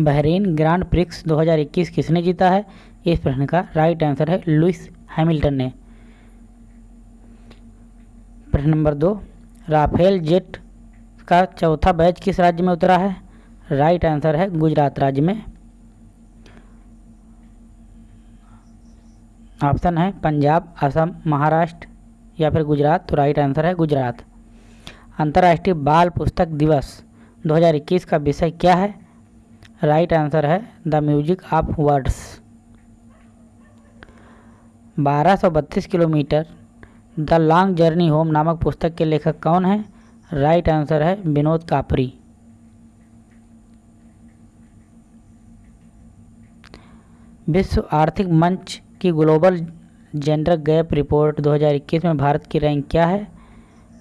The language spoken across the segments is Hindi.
बहरीन ग्रांड प्रिक्स 2021 किसने जीता है? इस प्रश्न का राइट आंसर है लुइस हैमिल्टन ने। प्रश्न नंबर दो, राफेल जेट का चौथा बैच किस राज्य में उतरा है? राइट आंसर है गुजरात राज्य में। ऑप्शन है पंजाब, असम, महाराष्ट्र या फिर गुजरात तो राइट आंसर है गुजरात। अंतर्राष्ट्रीय बाल पुस्तक दिवस 2021 का विषय क्या है? राइट आंसर है the music of words. 1232 kilometre the long journey home नामक पुस्तक के लेखक कौन है? राइट आंसर है विनोद कापरी। विश्व आर्थिक मंच की ग्लोबल जेंडर गैप रिपोर्ट 2021 में भारत की रैंक क्या है?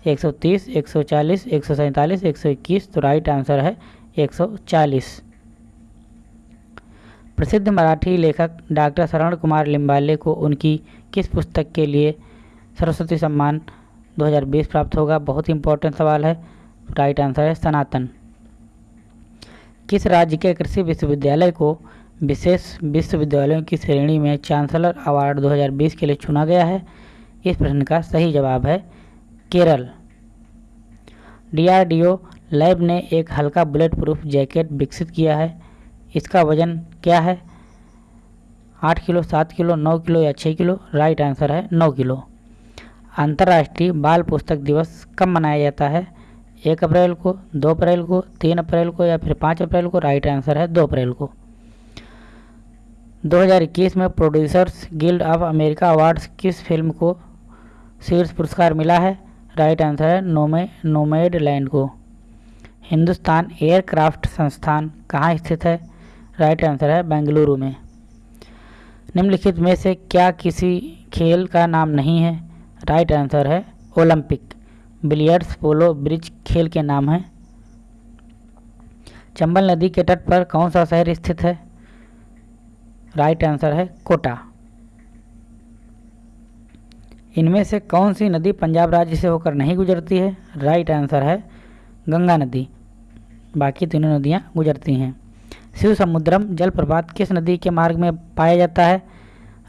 130, 140, 147, 121 तो राइट आंसर है 140 प्रसिद्ध मराठी लेखक डॉक्टर शरण कुमार लिम्बाले को उनकी किस पुस्तक के लिए सरस्वती सम्मान 2020 प्राप्त होगा? बहुत ही इंपॉर्टेंट सवाल है। राइट आंसर है सनातन। किस राज्य के कृषि विश्वविद्यालय को विशेष विश्वविद्यालयों की श्रेणी में चांसलर अवार्ड 2020 के लिए चुना गया है? इस प्रश्न का सही जवाब है केरल। डीआरडीओ लैब ने एक हल्का बुलेट प्रूफ जैकेट विकसित किया है। इसका वज़न क्या है? आठ किलो, सात किलो, नौ किलो या छः किलो? राइट आंसर है नौ किलो। अंतर्राष्ट्रीय बाल पुस्तक दिवस कब मनाया जाता है? एक अप्रैल को, दो अप्रैल को, तीन अप्रैल को या फिर पाँच अप्रैल को? राइट आंसर है दो अप्रैल को। 2021 में producers guild of America awards किस फ़िल्म को शीर्ष पुरस्कार मिला है? राइट आंसर है नोमे नोमेड लैंड को। हिंदुस्तान एयरक्राफ्ट संस्थान कहाँ स्थित है? राइट आंसर है बेंगलुरु में। निम्नलिखित में से क्या किसी खेल का नाम नहीं है? राइट आंसर है ओलंपिक। बिलियर्ड्स पोलो ब्रिज खेल के नाम है। चंबल नदी के तट पर कौन सा शहर स्थित है? राइट आंसर है कोटा। इनमें से कौन सी नदी पंजाब राज्य से होकर नहीं गुजरती है? राइट आंसर है गंगा नदी। बाकी तीनों नदियाँ गुजरती हैं। शिव समुद्रम जलप्रपात किस नदी के मार्ग में पाया जाता है?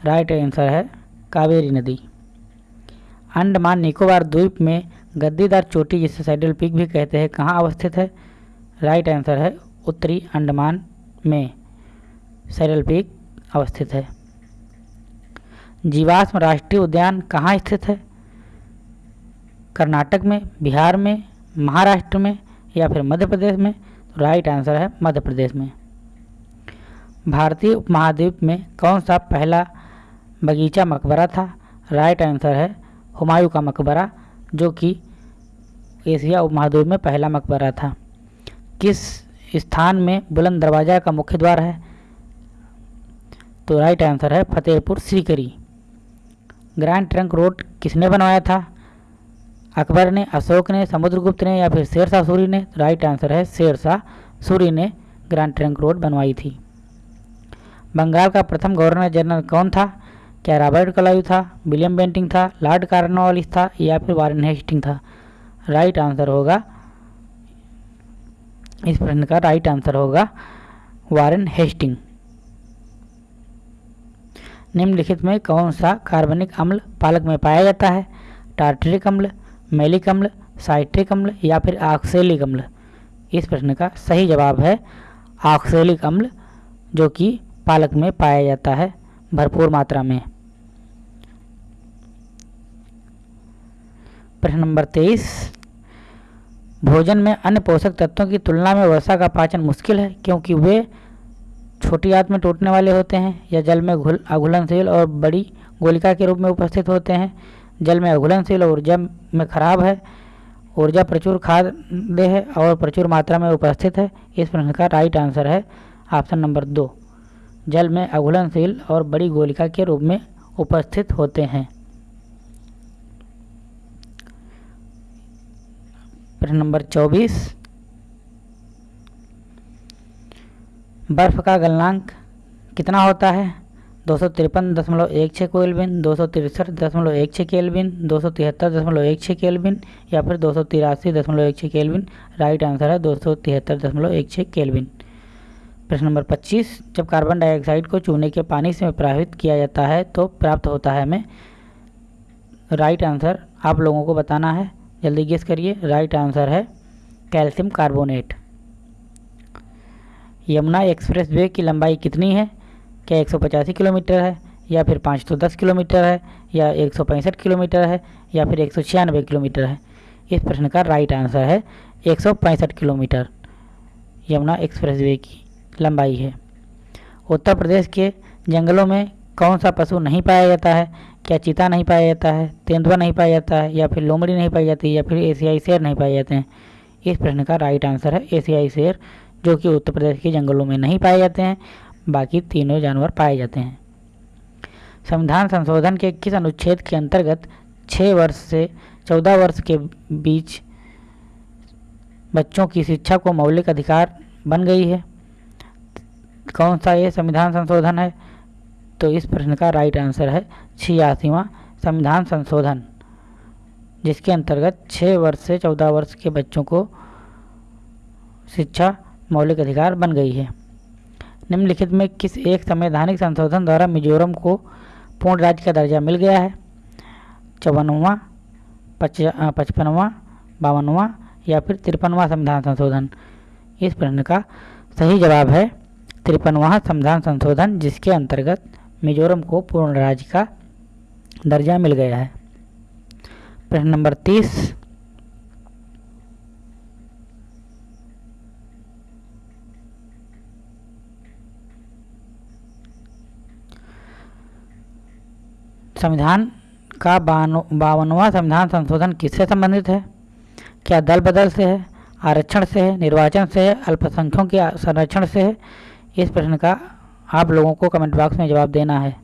राइट आंसर है कावेरी नदी। अंडमान निकोबार द्वीप में गद्दीदार चोटी जिसे सैडल पीक भी कहते हैं, कहाँ अवस्थित है? राइट आंसर है उत्तरी अंडमान में सैडल पीक अवस्थित है। जीवाश्म राष्ट्रीय उद्यान कहाँ स्थित है? कर्नाटक में, बिहार में, महाराष्ट्र में या फिर मध्य प्रदेश में? राइट आंसर है मध्य प्रदेश में। भारतीय उपमहाद्वीप में कौन सा पहला बगीचा मकबरा था? राइट आंसर है हुमायूं का मकबरा, जो कि एशिया उपमहाद्वीप में पहला मकबरा था। किस स्थान में बुलंद दरवाज़ा का मुख्य द्वार है? तो राइट आंसर है Fatehpur Sikri grand trunk road किसने बनवाया था? अकबर ने अशोक ने समुद्रगुप्त ने या फिर शेरशाह सूरी ने तो राइट आंसर है शेरशाह सूरी ने ग्रैंड ट्रंक रोड बनवाई थी। बंगाल का प्रथम गवर्नर जनरल कौन था? क्या रॉबर्ट कलायू था? विलियम बेंटिंग था? लॉर्ड कार्नवालिस था? या फिर वारन हेस्टिंग था? राइट आंसर होगा। इस प्रश्न का राइट आंसर होगा वारन हेस्टिंग। निम्नलिखित में कौन सा कार्बनिक अम्ल पालक में पाया जाता है? टार्टरिक अम्ल मेलिक अम्ल साइट्रिक अम्ल या फिर ऑक्सेलिक अम्ल इस प्रश्न का सही जवाब है ऑक्सेलिक अम्ल जो कि पालक में पाया जाता है भरपूर मात्रा में। प्रश्न नंबर तेईस। भोजन में अन्य पोषक तत्वों की तुलना में वर्षा का पाचन मुश्किल है, क्योंकि वे छोटी आंत में टूटने वाले होते हैं या जल में घुल अघुलनशील और बड़ी गोलिका के रूप में उपस्थित होते हैं। जल में अघुलनशील ऊर्जा में खराब है। ऊर्जा प्रचुर खाद्य है और प्रचुर मात्रा में उपस्थित है। इस प्रश्न का राइट आंसर है ऑप्शन नंबर दो। जल में अघुलनशील और बड़ी गोलिका के रूप में उपस्थित होते हैं। प्रश्न नंबर चौबीस। बर्फ़ का गलनांक कितना होता है? दो सौ तिरपन दशमलव एक छः केल्विन, दो सौ तिरसठ दशमलव एक छः केल्विन, दो सौ तिहत्तर दशमलव एक छः केल्विन या फिर दो सौ तिरासी दशमलव एक छः केल्विन। राइट आंसर है दो सौ तिहत्तर दशमलव एक छः केल्विन। प्रश्न नंबर 25 जब कार्बन डाइऑक्साइड को चूने के पानी से प्रभावित किया जाता है तो प्राप्त होता है हमें? राइट आंसर आप लोगों को बताना है। जल्दी गेस करिए। राइट आंसर है calcium carbonate. Yamuna expressway की लंबाई कितनी है? क्या एक सौ पचासी किलोमीटर है, या फिर 510 किलोमीटर है, या एक सौ पैंसठ किलोमीटर है, या फिर एक सौ छियानबे किलोमीटर है? इस प्रश्न का राइट आंसर है एक सौ पैंसठ किलोमीटर। यमुना एक्सप्रेस वे की लंबाई है। उत्तर प्रदेश के जंगलों में कौन सा पशु नहीं पाया जाता है? क्या चीता नहीं पाया जाता है, तेंदुआ नहीं पाया जाता है, या फिर लोमड़ी नहीं पाई जाती, या फिर एशियाई शेर नहीं पाए जाते हैं? इस प्रश्न का राइट आंसर है एशियाई शेर, जो कि उत्तर प्रदेश के जंगलों में नहीं पाए जाते हैं। बाकी तीनों जानवर पाए जाते हैं। संविधान संशोधन के किस अनुच्छेद के अंतर्गत छः वर्ष से चौदह वर्ष के बीच बच्चों की शिक्षा को मौलिक अधिकार बन गई है। कौन सा ये संविधान संशोधन है? तो इस प्रश्न का राइट आंसर है छियासीवा संविधान संशोधन, जिसके अंतर्गत छः वर्ष से चौदह वर्ष के बच्चों को शिक्षा मौलिक अधिकार बन गई है। निम्नलिखित में किस एक संवैधानिक संशोधन द्वारा मिजोरम को पूर्ण राज्य का दर्जा मिल गया है? चौवनवा पचपनवा, बावनवा या फिर तिरपनवा संविधान संशोधन? इस प्रश्न का सही जवाब है तिरपनवा संविधान संशोधन, जिसके अंतर्गत मिजोरम को पूर्ण राज्य का दर्जा मिल गया है। प्रश्न नंबर तीस संविधान का बावनवा संविधान संशोधन किससे संबंधित है? क्या दल बदल से है? आरक्षण से है? निर्वाचन से है? अल्पसंख्यकों के संरक्षण से है? इस प्रश्न का आप लोगों को कमेंट बॉक्स में जवाब देना है।